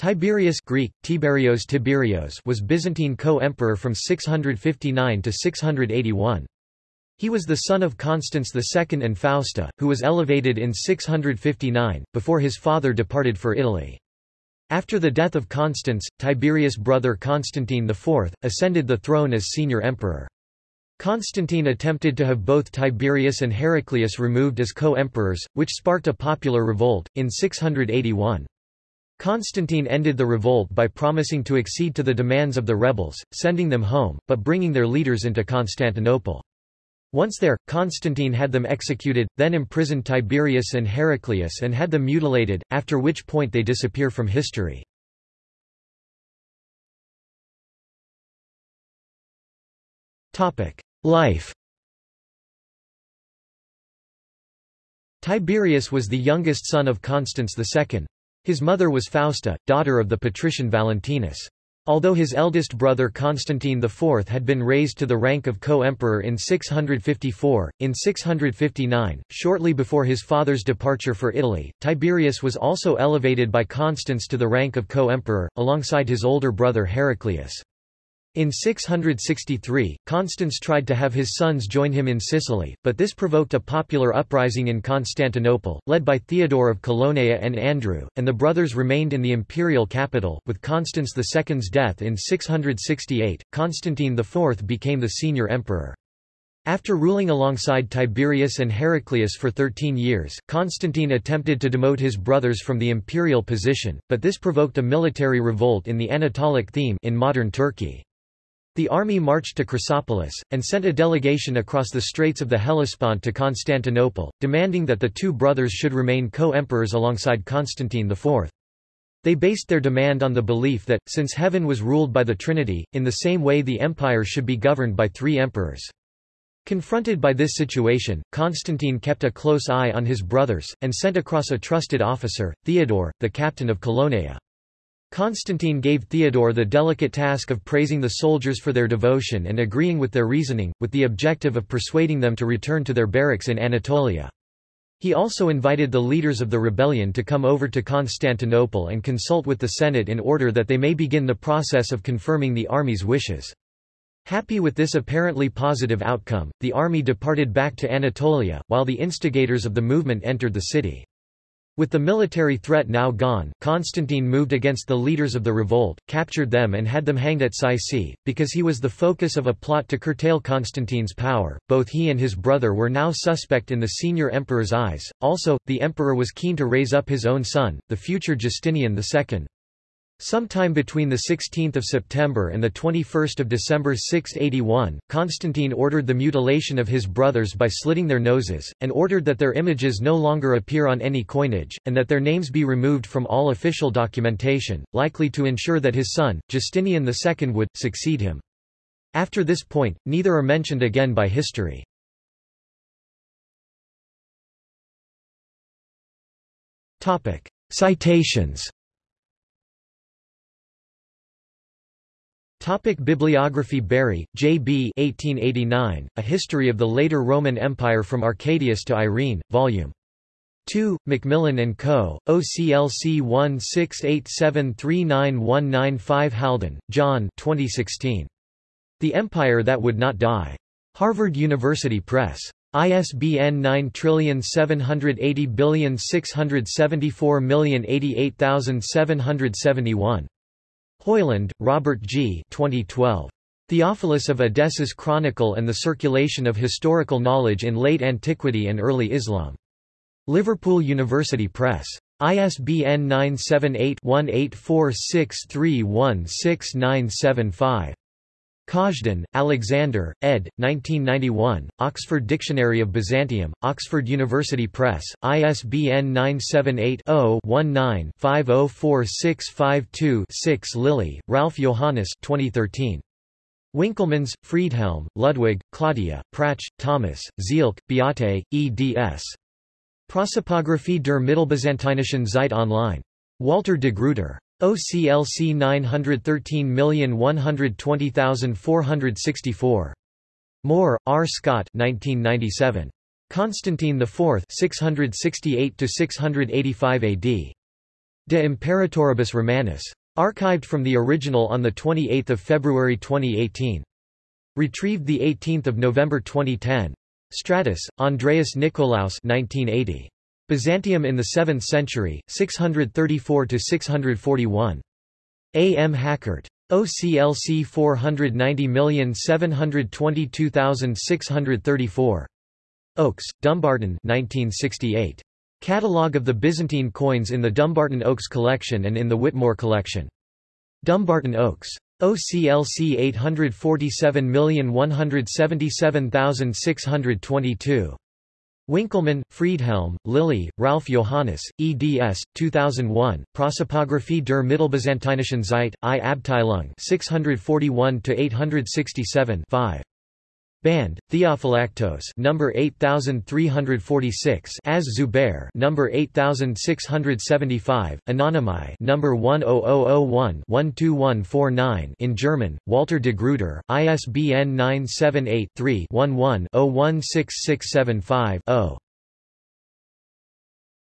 Tiberius Greek, Tiberios Tiberios was Byzantine co-emperor from 659 to 681. He was the son of Constans II and Fausta, who was elevated in 659, before his father departed for Italy. After the death of Constans, Tiberius' brother Constantine IV, ascended the throne as senior emperor. Constantine attempted to have both Tiberius and Heraclius removed as co-emperors, which sparked a popular revolt, in 681. Constantine ended the revolt by promising to accede to the demands of the rebels, sending them home, but bringing their leaders into Constantinople. Once there, Constantine had them executed, then imprisoned Tiberius and Heraclius and had them mutilated, after which point they disappear from history. Life Tiberius was the youngest son of Constans II. His mother was Fausta, daughter of the patrician Valentinus. Although his eldest brother Constantine IV had been raised to the rank of co-emperor in 654, in 659, shortly before his father's departure for Italy, Tiberius was also elevated by Constans to the rank of co-emperor, alongside his older brother Heraclius. In 663, Constans tried to have his sons join him in Sicily, but this provoked a popular uprising in Constantinople, led by Theodore of Colonia and Andrew, and the brothers remained in the imperial capital. With Constans II's death in 668, Constantine IV became the senior emperor. After ruling alongside Tiberius and Heraclius for 13 years, Constantine attempted to demote his brothers from the imperial position, but this provoked a military revolt in the Anatolic theme in modern Turkey. The army marched to Chrysopolis, and sent a delegation across the Straits of the Hellespont to Constantinople, demanding that the two brothers should remain co-emperors alongside Constantine IV. They based their demand on the belief that, since heaven was ruled by the Trinity, in the same way the empire should be governed by three emperors. Confronted by this situation, Constantine kept a close eye on his brothers, and sent across a trusted officer, Theodore, the captain of Colonia. Constantine gave Theodore the delicate task of praising the soldiers for their devotion and agreeing with their reasoning, with the objective of persuading them to return to their barracks in Anatolia. He also invited the leaders of the rebellion to come over to Constantinople and consult with the Senate in order that they may begin the process of confirming the army's wishes. Happy with this apparently positive outcome, the army departed back to Anatolia, while the instigators of the movement entered the city. With the military threat now gone, Constantine moved against the leaders of the revolt, captured them and had them hanged at Sycae. Because he was the focus of a plot to curtail Constantine's power, both he and his brother were now suspect in the senior emperor's eyes. Also, the emperor was keen to raise up his own son, the future Justinian II. Sometime between 16 September and 21 December 681, Constantine ordered the mutilation of his brothers by slitting their noses, and ordered that their images no longer appear on any coinage, and that their names be removed from all official documentation, likely to ensure that his son, Justinian II would, succeed him. After this point, neither are mentioned again by history. Citations Topic Bibliography Bury, J. B. 1889, A History of the Later Roman Empire from Arcadius to Irene, Vol. 2, Macmillan & Co., OCLC 1687391995 Haldon, John 2016. The Empire That Would Not Die. Harvard University Press. ISBN 9780674088771. Hoyland, Robert G. 2012. Theophilus of Edessa's Chronicle and the Circulation of Historical Knowledge in Late Antiquity and Early Islam. Liverpool University Press. ISBN 978-1846316975. Kazhdan, Alexander, ed. 1991, Oxford Dictionary of Byzantium, Oxford University Press, ISBN 978-0-19-504652-6 Lilie, Ralph Johannes 2013. Winkelmans, Friedhelm, Ludwig, Claudia, Pratsch, Thomas, Zielke, Beate, eds. Prosopographie der Mittelbyzantinischen Zeit online. Walter de Gruyter. OCLC 913120464. Moore, R. Scott 1997. Constantine IV 668–685 AD. De Imperatoribus Romanis. Archived from the original on 28 February 2018. Retrieved 18 November 2010. Stratos, Andreas Nikolaus 1980. Byzantium in the 7th century, 634–641. A. M. Hakkert. OCLC 490722634. Oaks, Dumbarton 1968. Catalogue of the Byzantine coins in the Dumbarton Oaks collection and in the Whitmore collection. Dumbarton Oaks. OCLC 847177622. Winkelmann, Friedhelm, Lilie, Ralph Johannes, eds. 2001, Prosopographie der Mittelbyzantinischen Zeit, I Abteilung 641-867 5. Band, Theophylactos number 8346 as Zubair number 8675 Anonymi number 10001-12149 in German Walter de Gruyter ISBN 978 3 11 016675 0